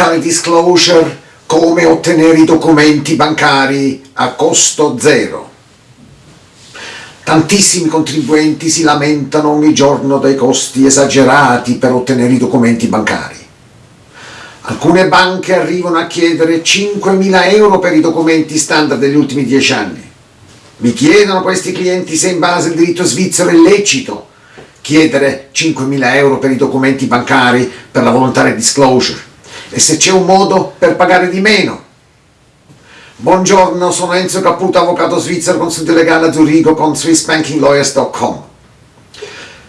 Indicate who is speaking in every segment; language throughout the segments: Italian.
Speaker 1: voluntary disclosure, come ottenere i documenti bancari a costo zero. Tantissimi contribuenti si lamentano ogni giorno dei costi esagerati per ottenere i documenti bancari. Alcune banche arrivano a chiedere 5.000 euro per i documenti standard degli ultimi 10 anni. Mi chiedono questi clienti se in base al diritto svizzero è lecito chiedere 5.000 euro per i documenti bancari per la volontaria disclosure e se c'è un modo per pagare di meno. Buongiorno, sono Enzo Caputo, avvocato svizzero, consulente legale a Zurigo con SwissBankingLawyers.com.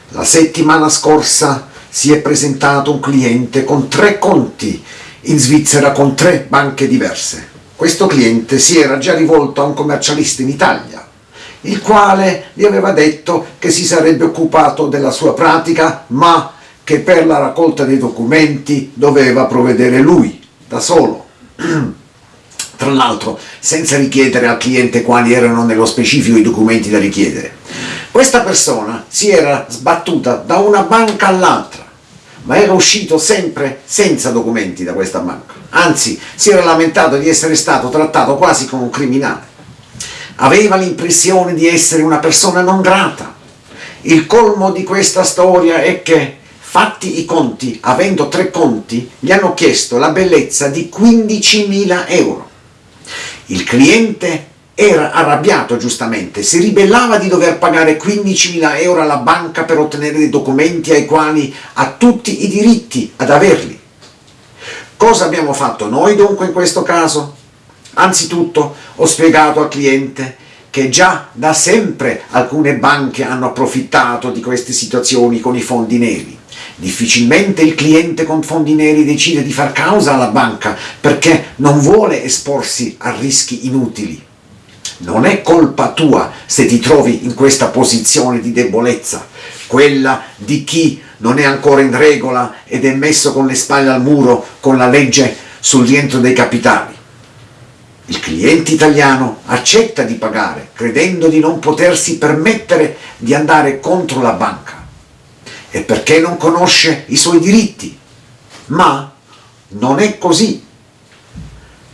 Speaker 1: La settimana scorsa si è presentato un cliente con tre conti in Svizzera con tre banche diverse. Questo cliente si era già rivolto a un commercialista in Italia, il quale gli aveva detto che si sarebbe occupato della sua pratica, ma che per la raccolta dei documenti doveva provvedere lui, da solo. Tra l'altro senza richiedere al cliente quali erano nello specifico i documenti da richiedere. Questa persona si era sbattuta da una banca all'altra, ma era uscito sempre senza documenti da questa banca. Anzi, si era lamentato di essere stato trattato quasi come un criminale. Aveva l'impressione di essere una persona non grata. Il colmo di questa storia è che Fatti i conti, avendo tre conti, gli hanno chiesto la bellezza di 15.000 euro. Il cliente era arrabbiato giustamente, si ribellava di dover pagare 15.000 euro alla banca per ottenere dei documenti ai quali ha tutti i diritti ad averli. Cosa abbiamo fatto noi dunque in questo caso? Anzitutto ho spiegato al cliente che già da sempre alcune banche hanno approfittato di queste situazioni con i fondi neri. Difficilmente il cliente con fondi neri decide di far causa alla banca perché non vuole esporsi a rischi inutili. Non è colpa tua se ti trovi in questa posizione di debolezza, quella di chi non è ancora in regola ed è messo con le spalle al muro con la legge sul rientro dei capitali. Il cliente italiano accetta di pagare credendo di non potersi permettere di andare contro la banca e perché non conosce i suoi diritti. Ma non è così.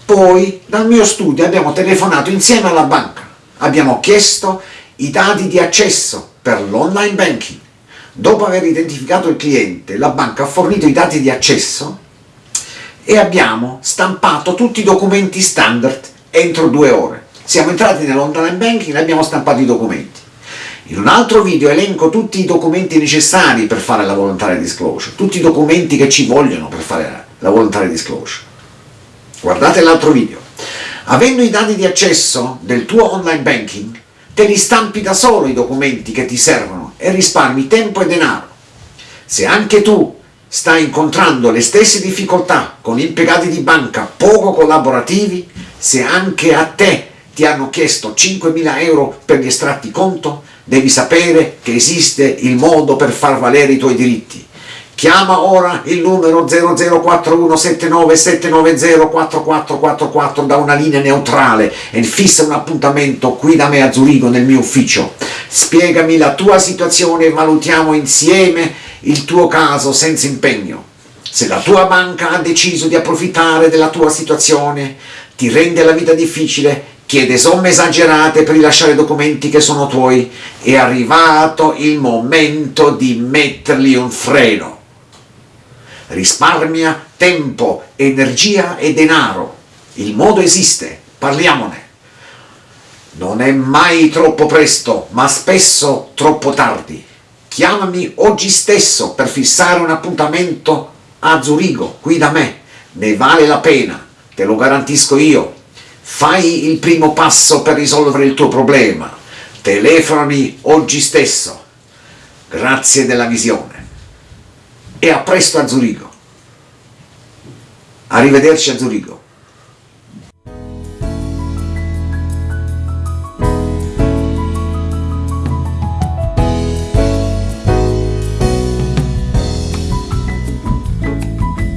Speaker 1: Poi dal mio studio abbiamo telefonato insieme alla banca, abbiamo chiesto i dati di accesso per l'online banking. Dopo aver identificato il cliente, la banca ha fornito i dati di accesso e abbiamo stampato tutti i documenti standard entro due ore. Siamo entrati nell'online banking e abbiamo stampato i documenti. In un altro video elenco tutti i documenti necessari per fare la volontaria disclosure, tutti i documenti che ci vogliono per fare la volontaria disclosure. Guardate l'altro video. Avendo i dati di accesso del tuo online banking, te li stampi da solo i documenti che ti servono e risparmi tempo e denaro. Se anche tu stai incontrando le stesse difficoltà con impiegati di banca poco collaborativi, se anche a te ti hanno chiesto 5.000 euro per gli estratti conto, devi sapere che esiste il modo per far valere i tuoi diritti. Chiama ora il numero 004179790444 da una linea neutrale e fissa un appuntamento qui da me a Zurigo nel mio ufficio. Spiegami la tua situazione e valutiamo insieme il tuo caso senza impegno. Se la tua banca ha deciso di approfittare della tua situazione, ti rende la vita difficile, chiede somme esagerate per rilasciare documenti che sono tuoi, è arrivato il momento di mettergli un freno. Risparmia tempo, energia e denaro. Il modo esiste, parliamone. Non è mai troppo presto, ma spesso troppo tardi. Chiamami oggi stesso per fissare un appuntamento a Zurigo, qui da me. Ne vale la pena, te lo garantisco io. Fai il primo passo per risolvere il tuo problema. Telefonami oggi stesso. Grazie della visione. E a presto a Zurigo. Arrivederci a Zurigo.